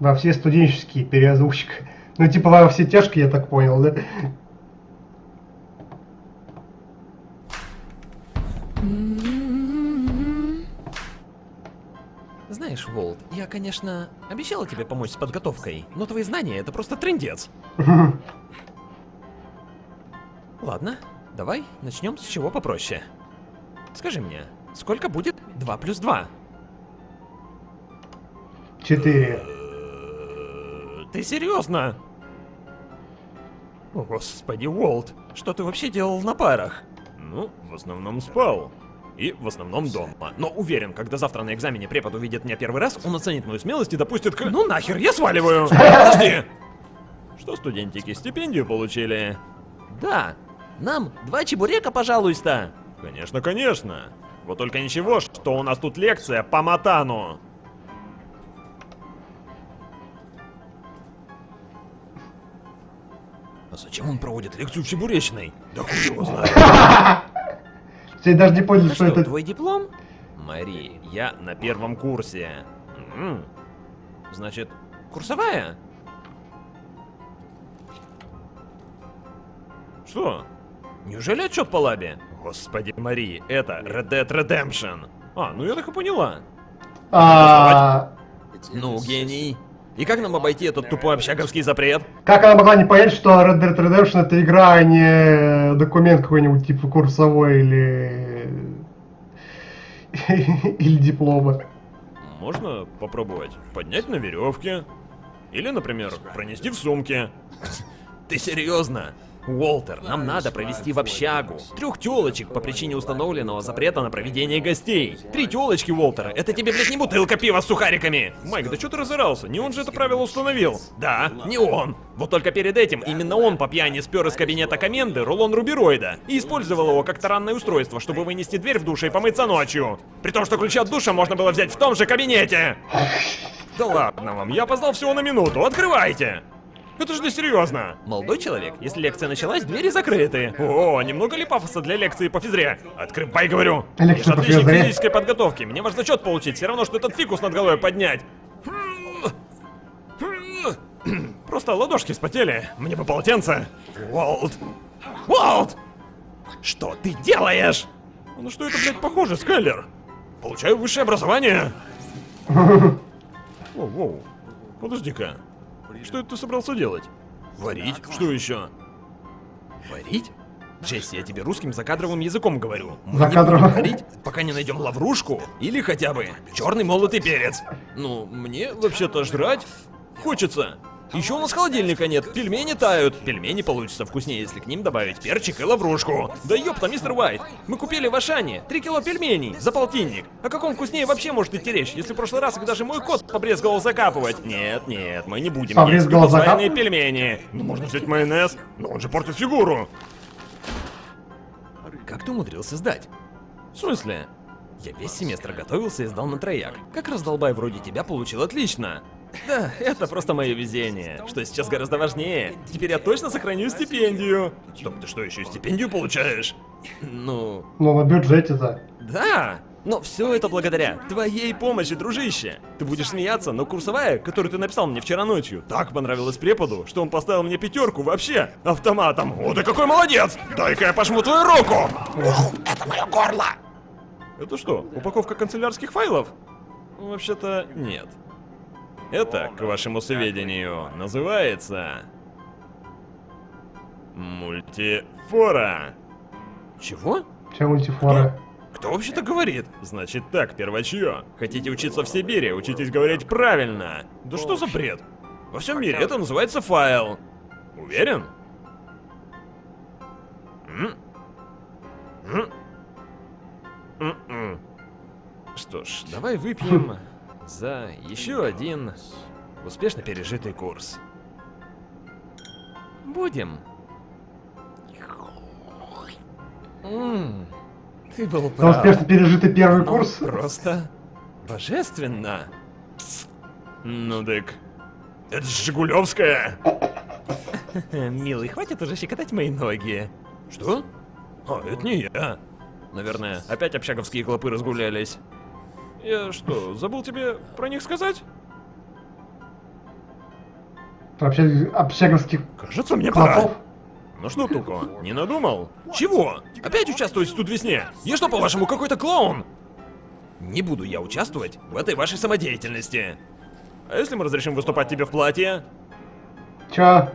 Во все студенческие переозвучка. Ну, типа во все тяжкие, я так понял, да? Знаешь, Волт, я, конечно, обещала тебе помочь с подготовкой, но твои знания это просто трендец. Ладно, давай начнем с чего попроще. Скажи мне, сколько будет 2 плюс 2? Четыре. Ты серьезно? О, Господи, Уолт, что ты вообще делал на парах? Ну, в основном спал. И в основном дома. Но уверен, когда завтра на экзамене препод увидит меня первый раз, он оценит мою смелость и допустит к... Ну нахер, я сваливаю! Подожди! Что студентики стипендию получили? Да, нам два чебурека, пожалуйста. Конечно, конечно. Вот только ничего, что у нас тут лекция по матану. А зачем он проводит лекцию в Чебуречной? Да хуй его знает. Все даже не поняли, что это... твой диплом? Мари, я на первом курсе. Значит, курсовая? Что? Неужели отчет по лабе? Господи, Мари, это Red Dead Redemption. А, ну я так и поняла. А, Ну, гений. И как нам обойти этот тупой общаговский запрет? Как она могла не понять, что Red Dead Redemption это игра, а не документ какой-нибудь типа курсовой или... или диплома. Можно попробовать поднять на веревке. Или, например, пронести в сумке. Ты серьезно? Уолтер, нам надо провести в общагу. Трех телочек по причине установленного запрета на проведение гостей. Три телочки, Уолтер, это тебе, блядь, не бутылка пива с сухариками. Майк, да что ты разорался? Не он же это правило установил. Да, не он. Вот только перед этим именно он по пьяни спер из кабинета коменды рулон рубероида и использовал его как таранное устройство, чтобы вынести дверь в душе и помыться ночью. При том, что ключи от душа можно было взять в том же кабинете. Да ладно вам, я опоздал всего на минуту, открывайте! Это же не серьезно. Молодой человек, если лекция началась, двери закрыты. О, немного ли пафоса для лекции по физре? Открывай, говорю. Лекция Я же по отличник физре. физической подготовки. Мне важно зачет получить, все равно, что этот фикус над головой поднять. Просто ладошки вспотели. Мне бы полотенце. Уолт. Уолт! Что ты делаешь? Ну что это, блядь, похоже, Скайлер? Получаю высшее образование. Воу, воу. Подожди-ка. Что это ты собрался делать? Варить? Что еще? Варить? Джесси, я тебе русским закадровым языком говорю. Мы не Закадровым. будем варить, пока не найдем лаврушку или хотя бы черный молотый перец. Ну, мне вообще-то жрать хочется. Еще у нас холодильника нет, пельмени тают. Пельмени получатся вкуснее, если к ним добавить перчик и лаврушку. Да ёпта, мистер Уайт, мы купили в Ашане 3 кило пельменей за полтинник. О каком вкуснее вообще может идти речь, если в прошлый раз их даже мой кот побрезговал закапывать? Нет, нет, мы не будем Побрезговал закапывать? пельмени. Ну можно взять майонез, но он же портит фигуру. Как ты умудрился сдать? В смысле? Я весь семестр готовился и сдал на трояк. Как раздолбай вроде тебя получил отлично. Да, это просто мое везение, что сейчас гораздо важнее. Теперь я точно сохраню стипендию. Стоп, ты что, еще и стипендию получаешь? Ну, Ну, на бюджете-то. Да, но все это благодаря твоей помощи, дружище. Ты будешь смеяться, но курсовая, которую ты написал мне вчера ночью, так понравилась преподу, что он поставил мне пятерку вообще автоматом. О, ты какой молодец! Дай-ка я пожму твою руку! это мое горло! Это что, упаковка канцелярских файлов? Вообще-то нет. Это, к вашему сведению, называется... Мультифора. Чего? Чем мультифоры? Кто вообще так говорит? Значит так, первачье. Хотите учиться в Сибири, учитесь говорить правильно. Да что за бред? Во всем мире это называется файл. Уверен? М? М? М-м. Что ж, давай выпьем за еще один успешно пережитый курс. Будем. М, Ты был За прав. успешно пережитый первый Ну, курс. Просто божественно. Ну дык. Это ж Жигулевская. Милый, хватит уже щекотать мои ноги. Что? А, это не я. Наверное, опять общаговские клопы разгулялись. Я что, забыл тебе про них сказать? Вообще, общаговских Кажется, мне пора. клопов. Ну что, Туко, не надумал? Чего? Опять участвовать в студ-весне? Я что, по-вашему, какой-то клоун? Не буду я участвовать в этой вашей самодеятельности. А если мы разрешим выступать тебе в платье? Чё?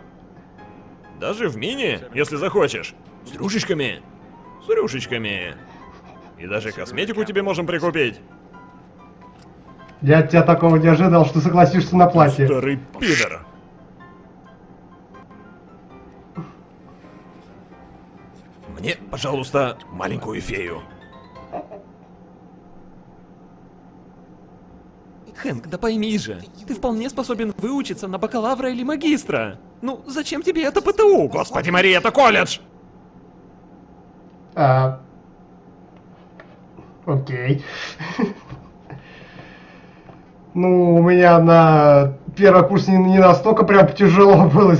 Даже в мини, если захочешь. С рюшечками. С рюшечками. И даже косметику тебе можем прикупить. Я от тебя такого не ожидал, что согласишься на платье. Старый пидор. Мне, пожалуйста, маленькую фею. Хэнк, да пойми же, ты вполне способен выучиться на бакалавра или магистра. Ну, зачем тебе это ПТУ? Господи, Мария, это колледж! А, Окей. Ну, у меня на первый курс не, не настолько прям тяжело было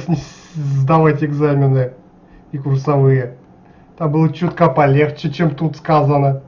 сдавать экзамены и курсовые. Там было чутка полегче, чем тут сказано.